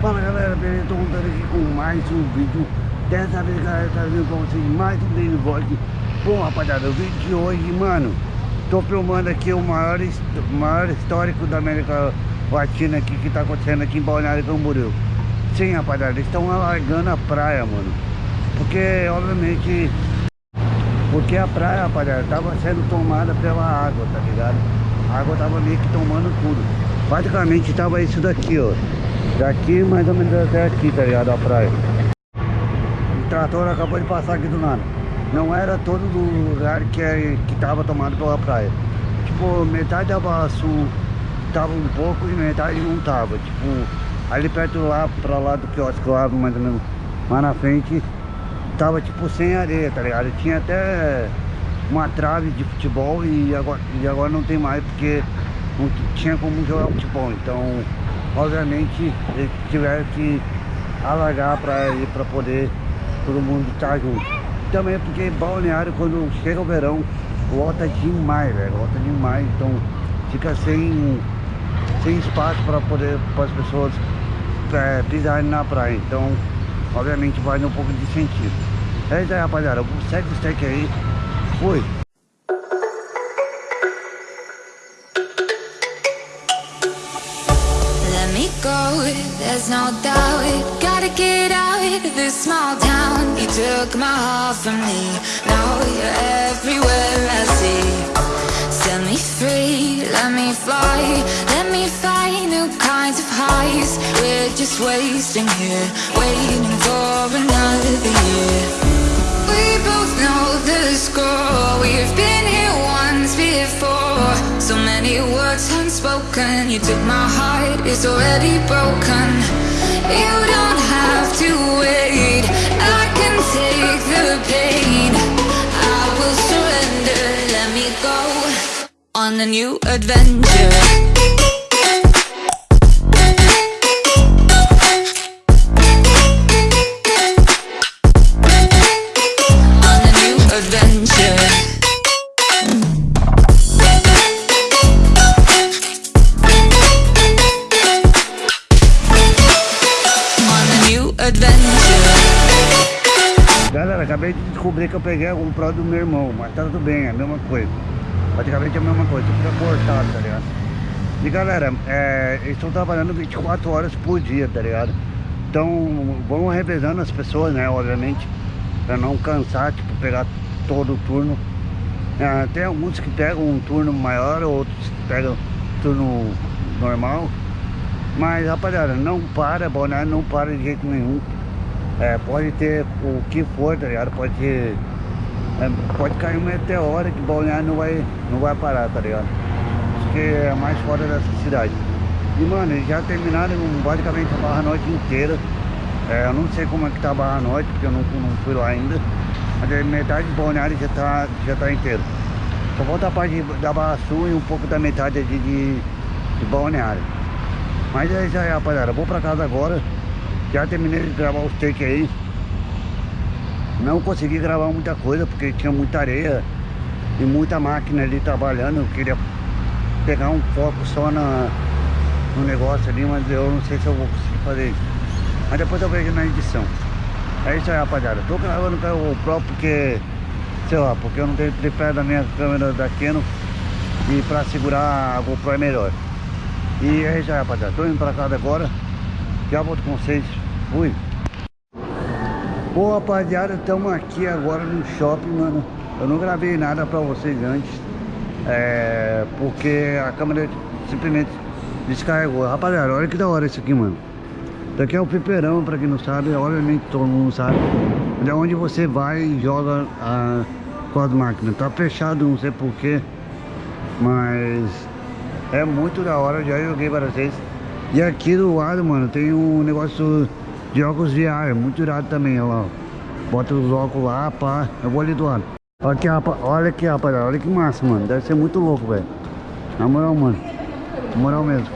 Fala galera, beleza? Tô voltando aqui com mais um vídeo. Dessa vez galera, trazendo pra vocês mais um daily vlog. Bom rapaziada, o vídeo de hoje, mano Tô filmando aqui o maior, maior histórico da América Latina aqui Que tá acontecendo aqui em Balneário Camboriú. Sim rapaziada, estão alargando a praia, mano. Porque, obviamente Porque a praia, rapaziada, tava sendo tomada pela água, tá ligado? A água tava meio que tomando tudo. Basicamente tava isso daqui, ó Daqui mais ou menos até aqui, tá ligado? A praia. O trator acabou de passar aqui do nada. Não era todo lugar que, é, que tava tomado pela praia. Tipo, metade da Barra Sul tava um pouco e metade não tava. Tipo, ali perto lá, pra lá do quiosque lá, mais ou menos, lá na frente, tava tipo sem areia, tá ligado? Tinha até uma trave de futebol e agora, e agora não tem mais porque não tinha como jogar futebol. Então obviamente eles tiveram que alargar para ir para poder todo mundo estar junto. Também porque balneário quando chega o verão lota demais, velho, lota demais, então fica sem, sem espaço para poder para as pessoas é, pisarem na praia. Então, obviamente vai um pouco de sentido. É isso aí, rapaziada. Segue o steak aí. Fui. Go, there's no doubt Gotta get out of this small town. You took my heart from me. Now you're everywhere I see. Set me free, let me fly. Let me find new kinds of highs. We're just wasting here Waiting for another year. We both know the score. We've been here once before So many words unspoken. You took my heart, it's already broken. You don't have to wait. I can take the pain. I will surrender, let me go On a new adventure acabei de descobrir que eu peguei algum pró do meu irmão, mas tá tudo bem, é a mesma coisa. Praticamente é a mesma coisa, fica cortado, tá ligado? E galera, é, eles estão trabalhando 24 horas por dia, tá ligado? Então vamos revezando as pessoas, né, obviamente, pra não cansar, tipo, pegar todo o turno. É, tem alguns que pegam um turno maior, outros pegam turno normal. Mas rapaziada, não para, Boné não para de jeito nenhum. É, pode ter o que for, tá ligado? Pode é, pode cair um meteoro que Balneário não vai, não vai parar, tá ligado? Isso que é mais fora dessa cidade. E mano, eles já terminaram basicamente a Barra Norte inteira. É, eu não sei como é que tá a Barra Norte, porque eu não, não fui lá ainda. Mas metade de Balneário já tá, já tá inteiro. Só falta a parte da Barra Sul e um pouco da metade de, de, de Balneário. Mas é isso aí, rapaziada. vou pra casa agora. Já terminei de gravar os takes aí. Não consegui gravar muita coisa porque tinha muita areia e muita máquina ali trabalhando. Eu queria pegar um foco só na, no negócio ali, mas eu não sei se eu vou conseguir fazer isso. Mas depois eu vejo na edição. É isso aí, rapaziada. Tô gravando com o próprio porque, sei lá, porque eu não tenho tripé da minha câmera da Canon e pra segurar a GoPro é melhor. E é isso aí, rapaziada. Tô indo pra casa agora. Já volto com vocês. Fui. Bom, rapaziada, estamos aqui agora no shopping, mano. Eu não gravei nada pra vocês antes. É... Porque a câmera simplesmente descarregou. Rapaziada, olha que da hora isso aqui, mano. Daqui é o piperão, pra quem não sabe. Obviamente todo mundo sabe. É onde você vai e joga a... as máquinas. Tá fechado, não sei porquê. Mas... É muito da hora, já joguei várias vezes. E aqui do lado, mano, tem um negócio de óculos VR, muito irado também, olha lá. Bota os óculos lá, pá. Eu vou ali do lado. Olha aqui, rapaz, olha aqui, rapaziada, olha que massa, mano. Deve ser muito louco, velho. Na moral, mano. Na moral mesmo.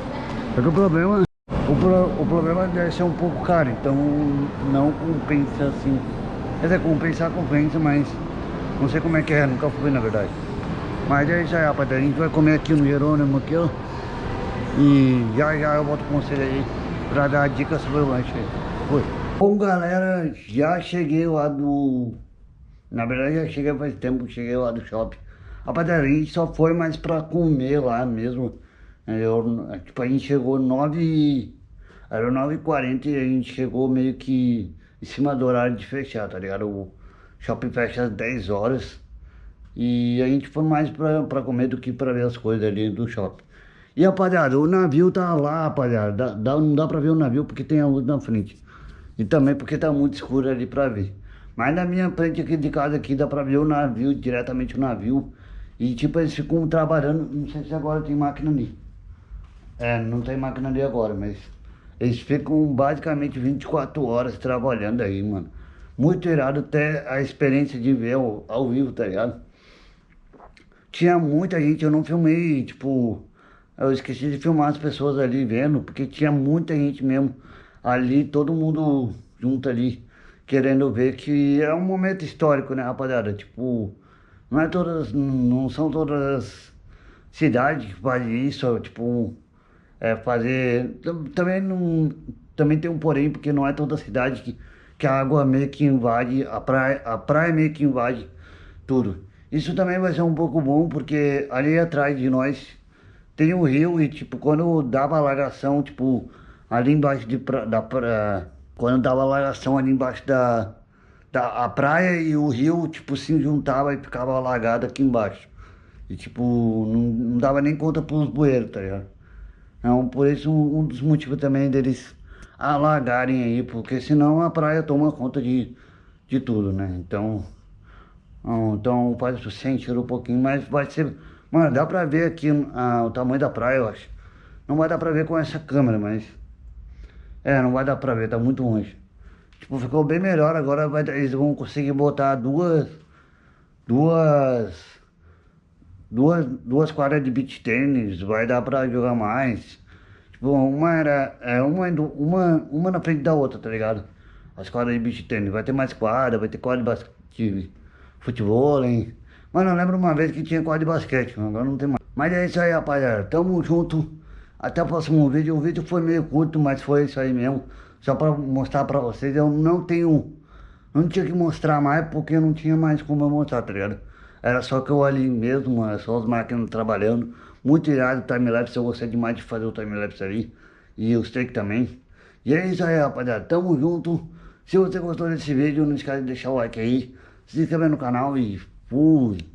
Só que o problema, o, pro, o problema deve ser um pouco caro, então não compensa assim. Quer dizer, compensar, compensa, mas não sei como é que é, nunca fui na verdade. Mas é isso aí, rapaziada. A gente vai comer aqui no Jerônimo aqui, ó. E já já eu volto com vocês aí pra dar dicas sobre o lanche. Foi. Bom, galera, já cheguei lá do... Na verdade, já cheguei faz tempo que cheguei lá do shopping. A gente só foi mais pra comer lá mesmo. Eu, tipo, a gente chegou 9... Era 9h40 e a gente chegou meio que em cima do horário de fechar, tá ligado? O shopping fecha às 10 horas. E a gente foi mais pra, pra comer do que pra ver as coisas ali do shopping. E rapaziada, o navio tá lá, rapaziada. Dá, não dá pra ver o navio porque tem a luz na frente. E também porque tá muito escuro ali pra ver. Mas na minha frente aqui de casa aqui dá pra ver o navio, diretamente o navio. E tipo, eles ficam trabalhando, não sei se agora tem máquina ali. É, não tem máquina ali agora, mas eles ficam basicamente 24 horas trabalhando aí, mano. Muito irado até a experiência de ver ao, ao vivo, tá ligado? Tinha muita gente, eu não filmei, tipo... Eu esqueci de filmar as pessoas ali vendo, porque tinha muita gente mesmo ali, todo mundo junto ali, querendo ver que é um momento histórico, né, rapaziada? Tipo, não é todas, não são todas as cidades que fazem isso, tipo, é, fazer. Também não. Também tem um porém, porque não é toda cidade que, que a água meio que invade, a praia, a praia meio que invade tudo. Isso também vai ser um pouco bom, porque ali atrás de nós tem um rio e tipo, quando dava alagação, tipo, ali embaixo de pra, da praia, quando dava alagação ali embaixo da, da a praia e o rio, tipo, se juntava e ficava alagado aqui embaixo. E tipo, não, não dava nem conta pros bueiros, tá ligado? Então, por isso, um, um dos motivos também deles alagarem aí, porque senão a praia toma conta de, de tudo, né? Então, então faz sentir um pouquinho, mas vai ser... Mano, dá pra ver aqui ah, o tamanho da praia, eu acho. Não vai dar pra ver com essa câmera, mas... É, não vai dar pra ver, tá muito longe. Tipo, ficou bem melhor, agora vai, eles vão conseguir botar duas... Duas duas, duas quadras de beach tênis, vai dar pra jogar mais. Tipo, uma era, é, uma, uma, uma na frente da outra, tá ligado? As quadras de beach tênis, vai ter mais quadra, vai ter quadra de futebol, hein? Mano, eu lembro uma vez que tinha quadra de basquete, agora não tem mais. Mas é isso aí, rapaziada, tamo junto, até o próximo vídeo. O vídeo foi meio curto, mas foi isso aí mesmo. Só pra mostrar pra vocês, eu não tenho, não tinha que mostrar mais porque não tinha mais como eu mostrar, tá ligado? Era só que eu ali mesmo, mano, só as máquinas trabalhando. Muito irado o timelapse, eu gostei demais de fazer o timelapse ali. E os take também. E é isso aí, rapaziada. Tamo junto. Se você gostou desse vídeo, não esquece de deixar o like aí. Se inscrever no canal e fui.